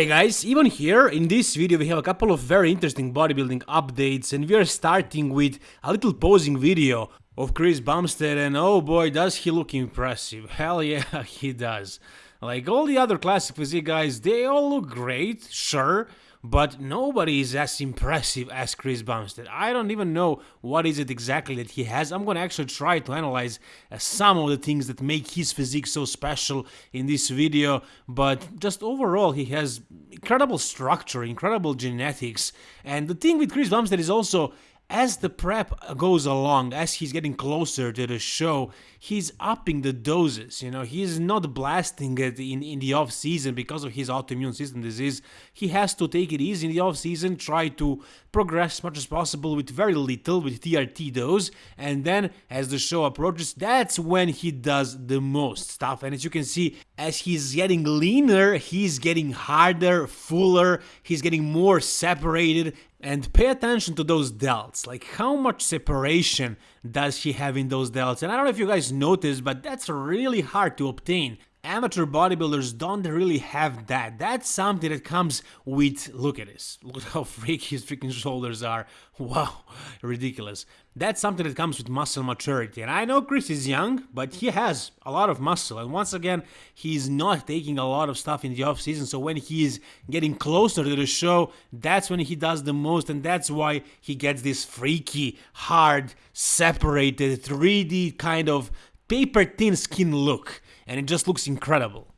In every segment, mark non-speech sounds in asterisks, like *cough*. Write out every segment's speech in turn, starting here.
Hey guys, even here in this video we have a couple of very interesting bodybuilding updates and we are starting with a little posing video of Chris Bumstead and oh boy does he look impressive, *laughs* hell yeah *laughs* he does. Like all the other classic physique guys, they all look great, sure, but nobody is as impressive as Chris Bumstead. I don't even know what is it exactly that he has. I'm gonna actually try to analyze uh, some of the things that make his physique so special in this video, but just overall he has incredible structure, incredible genetics, and the thing with Chris Bumstead is also as the prep goes along, as he's getting closer to the show, he's upping the doses. You know, he's not blasting it in, in the off season because of his autoimmune system disease. He has to take it easy in the off season, try to progress as much as possible with very little, with TRT dose, and then as the show approaches, that's when he does the most stuff. And as you can see, as he's getting leaner, he's getting harder, fuller, he's getting more separated, and pay attention to those delts, like how much separation does he have in those delts? And I don't know if you guys noticed, but that's really hard to obtain. Amateur bodybuilders don't really have that. That's something that comes with, look at this, *laughs* look how freaky his freaking shoulders are. Wow, *laughs* ridiculous. That's something that comes with muscle maturity. And I know Chris is young, but he has a lot of muscle. And once again, he's not taking a lot of stuff in the off season. So when he is getting closer to the show, that's when he does the most. And that's why he gets this freaky, hard, separated, 3D kind of paper thin skin look and it just looks incredible.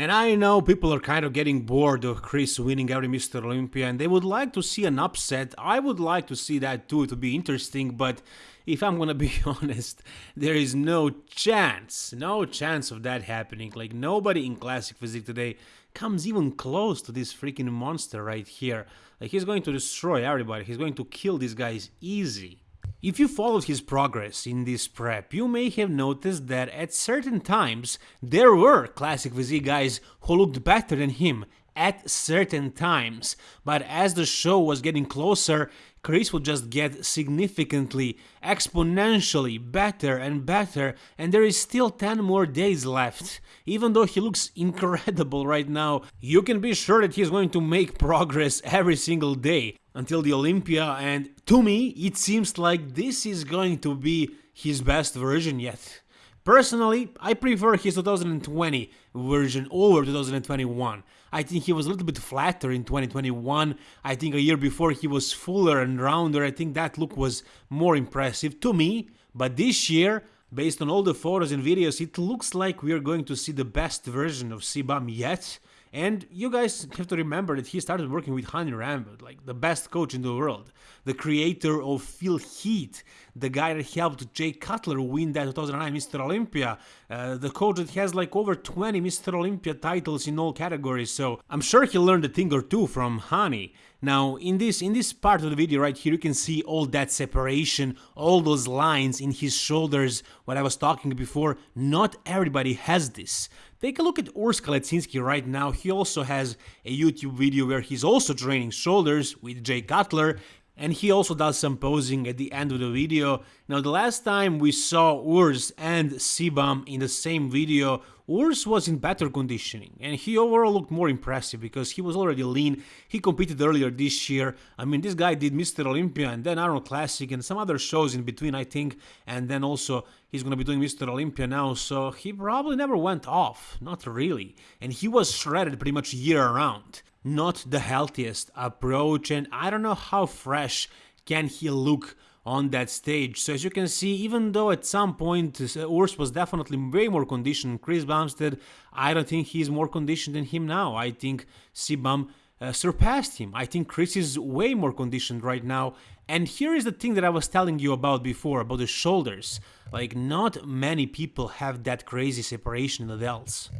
And I know people are kind of getting bored of Chris winning every Mr. Olympia and they would like to see an upset. I would like to see that too, to be interesting, but if I'm gonna *laughs* be honest, there is no chance, no chance of that happening. Like nobody in Classic Physique today comes even close to this freaking monster right here. Like he's going to destroy everybody, he's going to kill these guys easy. If you followed his progress in this prep, you may have noticed that at certain times there were classic physique guys who looked better than him at certain times, but as the show was getting closer, Chris would just get significantly, exponentially better and better, and there is still 10 more days left. Even though he looks incredible right now, you can be sure that he's going to make progress every single day until the Olympia, and to me, it seems like this is going to be his best version yet. Personally, I prefer his 2020 version over 2021. I think he was a little bit flatter in 2021. I think a year before he was fuller and rounder. I think that look was more impressive to me. But this year, based on all the photos and videos, it looks like we are going to see the best version of CBum yet. And you guys have to remember that he started working with Hany Rambod, like the best coach in the world, the creator of Feel Heat, the guy that helped Jay Cutler win that 2009 Mr. Olympia, uh, the coach that has like over 20 Mr. Olympia titles in all categories. So I'm sure he learned a thing or two from Hany. Now, in this in this part of the video right here, you can see all that separation, all those lines in his shoulders, what I was talking before. Not everybody has this. Take a look at Urs right now. He also has a YouTube video where he's also training shoulders with Jay Cutler and he also does some posing at the end of the video. Now the last time we saw Urs and CBum in the same video, Urs was in better conditioning and he overall looked more impressive because he was already lean, he competed earlier this year, I mean this guy did Mr. Olympia and then Arnold Classic and some other shows in between I think and then also he's gonna be doing Mr. Olympia now so he probably never went off, not really, and he was shredded pretty much year round not the healthiest approach and I don't know how fresh can he look on that stage. So as you can see, even though at some point uh, Urs was definitely way more conditioned Chris Bumstead, I don't think he's more conditioned than him now. I think CBum uh, surpassed him. I think Chris is way more conditioned right now. And here is the thing that I was telling you about before, about the shoulders. Like, not many people have that crazy separation in the delts.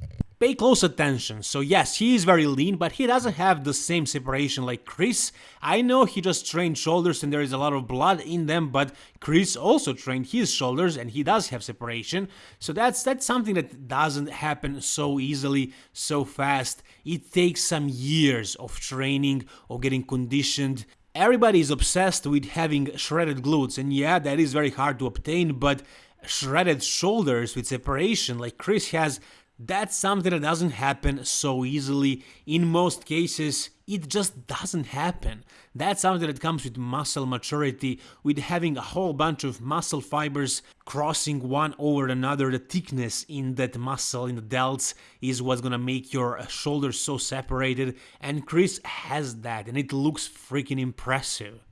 Pay close attention. So yes, he is very lean, but he doesn't have the same separation like Chris. I know he just trained shoulders and there is a lot of blood in them, but Chris also trained his shoulders and he does have separation. So that's that's something that doesn't happen so easily, so fast. It takes some years of training, or getting conditioned, Everybody is obsessed with having shredded glutes, and yeah, that is very hard to obtain, but shredded shoulders with separation like Chris has That's something that doesn't happen so easily. In most cases, it just doesn't happen. That's something that comes with muscle maturity, with having a whole bunch of muscle fibers crossing one over another. The thickness in that muscle, in the delts, is what's gonna make your shoulders so separated. And Chris has that, and it looks freaking impressive.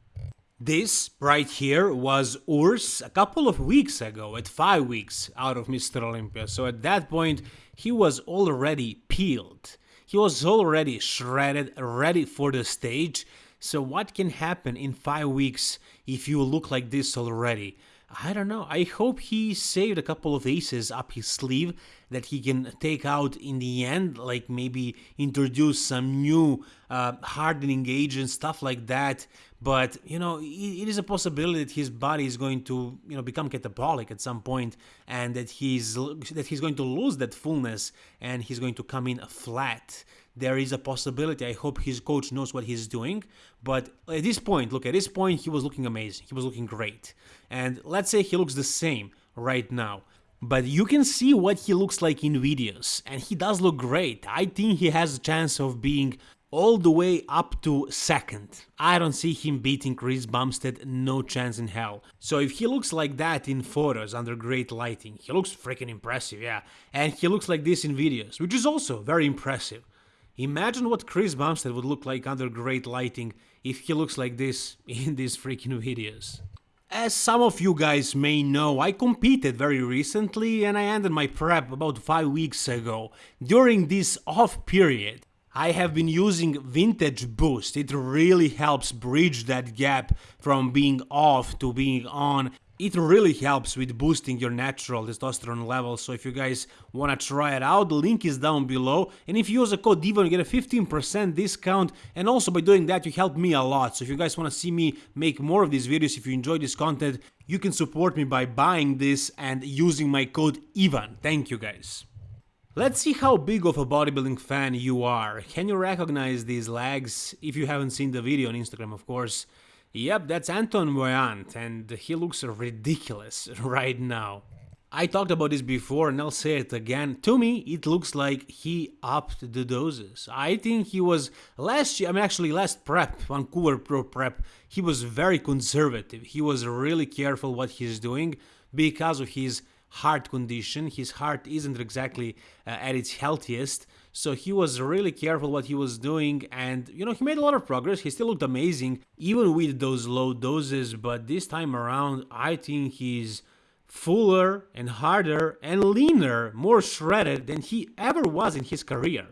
This right here was Urs a couple of weeks ago, at 5 weeks out of Mr. Olympia, so at that point he was already peeled. He was already shredded, ready for the stage, so what can happen in 5 weeks if you look like this already? I don't know. I hope he saved a couple of aces up his sleeve that he can take out in the end, like maybe introduce some new uh, hardening agents, stuff like that. But you know, it, it is a possibility that his body is going to you know become catabolic at some point, and that he's that he's going to lose that fullness and he's going to come in flat there is a possibility. I hope his coach knows what he's doing. But at this point, look, at this point, he was looking amazing. He was looking great. And let's say he looks the same right now. But you can see what he looks like in videos, and he does look great. I think he has a chance of being all the way up to second. I don't see him beating Chris Bumstead, no chance in hell. So if he looks like that in photos under great lighting, he looks freaking impressive, yeah. And he looks like this in videos, which is also very impressive. Imagine what Chris Bumstead would look like under great lighting if he looks like this *laughs* in these freaking videos. As some of you guys may know, I competed very recently and I ended my prep about 5 weeks ago. During this off period, I have been using Vintage Boost. It really helps bridge that gap from being off to being on it really helps with boosting your natural testosterone levels, so if you guys wanna try it out, the link is down below, and if you use the code DEVON you get a 15% discount, and also by doing that you help me a lot, so if you guys wanna see me make more of these videos, if you enjoy this content, you can support me by buying this and using my code IVAN. Thank you guys. Let's see how big of a bodybuilding fan you are. Can you recognize these legs? If you haven't seen the video on Instagram, of course. Yep, that's Anton Voyant, and he looks ridiculous *laughs* right now. I talked about this before and I'll say it again. To me, it looks like he upped the doses. I think he was last year, I mean, actually, last prep, Vancouver Pro Prep, he was very conservative. He was really careful what he's doing because of his heart condition. His heart isn't exactly uh, at its healthiest. So he was really careful what he was doing and you know he made a lot of progress. He still looked amazing even with those low doses, but this time around I think he's fuller and harder and leaner, more shredded than he ever was in his career.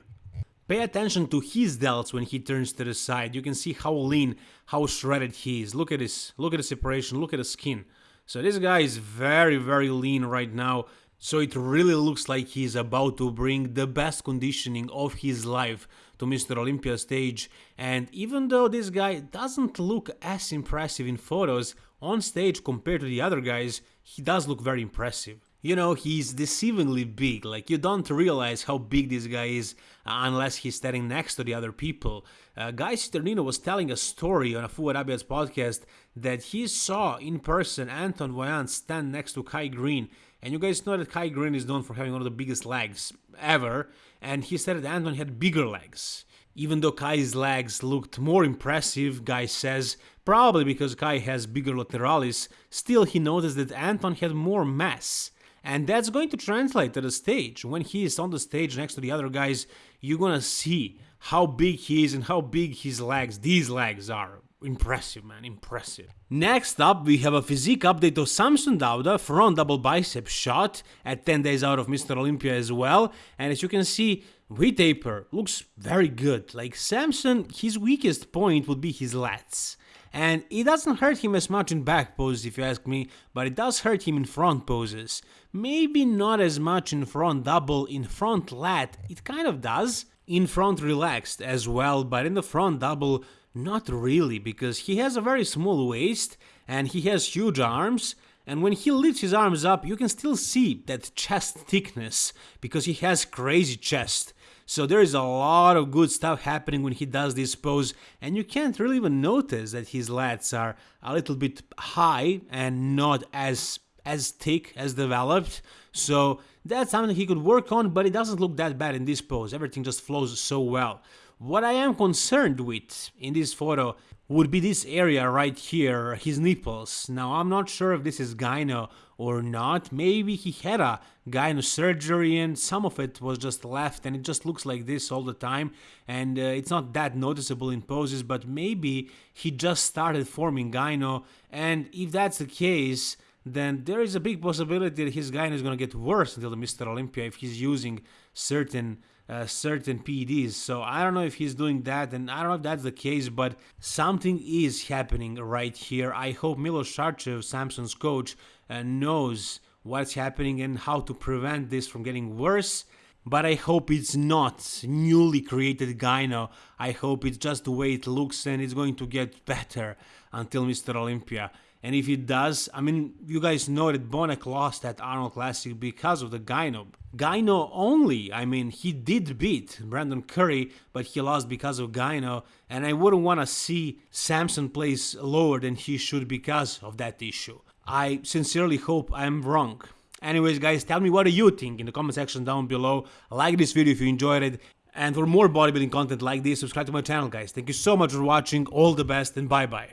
Pay attention to his delts when he turns to the side. You can see how lean, how shredded he is. Look at this. Look at the separation. Look at the skin. So this guy is very, very lean right now. So it really looks like he's about to bring the best conditioning of his life to Mr. Olympia stage. And even though this guy doesn't look as impressive in photos on stage compared to the other guys, he does look very impressive. You know, he's deceivingly big, like you don't realize how big this guy is unless he's standing next to the other people. Uh, Guy Cisternino was telling a story on a Fouad Abiad's podcast that he saw in person Anton Voyant stand next to Kai Greene. and you guys know that Kai Greene is known for having one of the biggest legs ever, and he said that Anton had bigger legs. Even though Kai's legs looked more impressive, Guy says, probably because Kai has bigger lateralis, still he noticed that Anton had more mass. And that's going to translate to the stage. When he is on the stage next to the other guys, you're gonna see how big he is and how big his legs, these legs are. Impressive, man, impressive. Next up, we have a physique update of Samson Dauda, front double bicep shot at 10 days out of Mr. Olympia as well. And as you can see, V-taper looks very good. Like Samson, his weakest point would be his lats. And it doesn't hurt him as much in back poses if you ask me, but it does hurt him in front poses. Maybe not as much in front double, in front lat, it kind of does. In front relaxed as well, but in the front double, not really, because he has a very small waist and he has huge arms, and when he lifts his arms up, you can still see that chest thickness because he has crazy chest. So there is a lot of good stuff happening when he does this pose, and you can't really even notice that his lats are a little bit high and not as as thick as developed. So that's something he could work on, but it doesn't look that bad in this pose. Everything just flows so well. What I am concerned with in this photo would be this area right here, his nipples. Now I'm not sure if this is gyno or not. Maybe he had a gyno surgery and some of it was just left and it just looks like this all the time and uh, it's not that noticeable in poses but maybe he just started forming gyno and if that's the case then there is a big possibility that his gyno is going to get worse until the Mr. Olympia if he's using certain uh, certain PEDs. So I don't know if he's doing that, and I don't know if that's the case, but something is happening right here. I hope Milos Sarcev, Samson's coach, uh, knows what's happening and how to prevent this from getting worse. But I hope it's not newly created gyno. I hope it's just the way it looks and it's going to get better until Mr. Olympia. And if it does, I mean, you guys know that Bonac lost at Arnold Classic because of the Gyno. Gyno only, I mean, he did beat Brandon Curry, but he lost because of Gyno. And I wouldn't want to see Samson place lower than he should because of that issue. I sincerely hope I'm wrong. Anyways, guys, tell me what do you think in the comment section down below. Like this video if you enjoyed it. And for more bodybuilding content like this, subscribe to my channel, guys. Thank you so much for watching. All the best and bye-bye.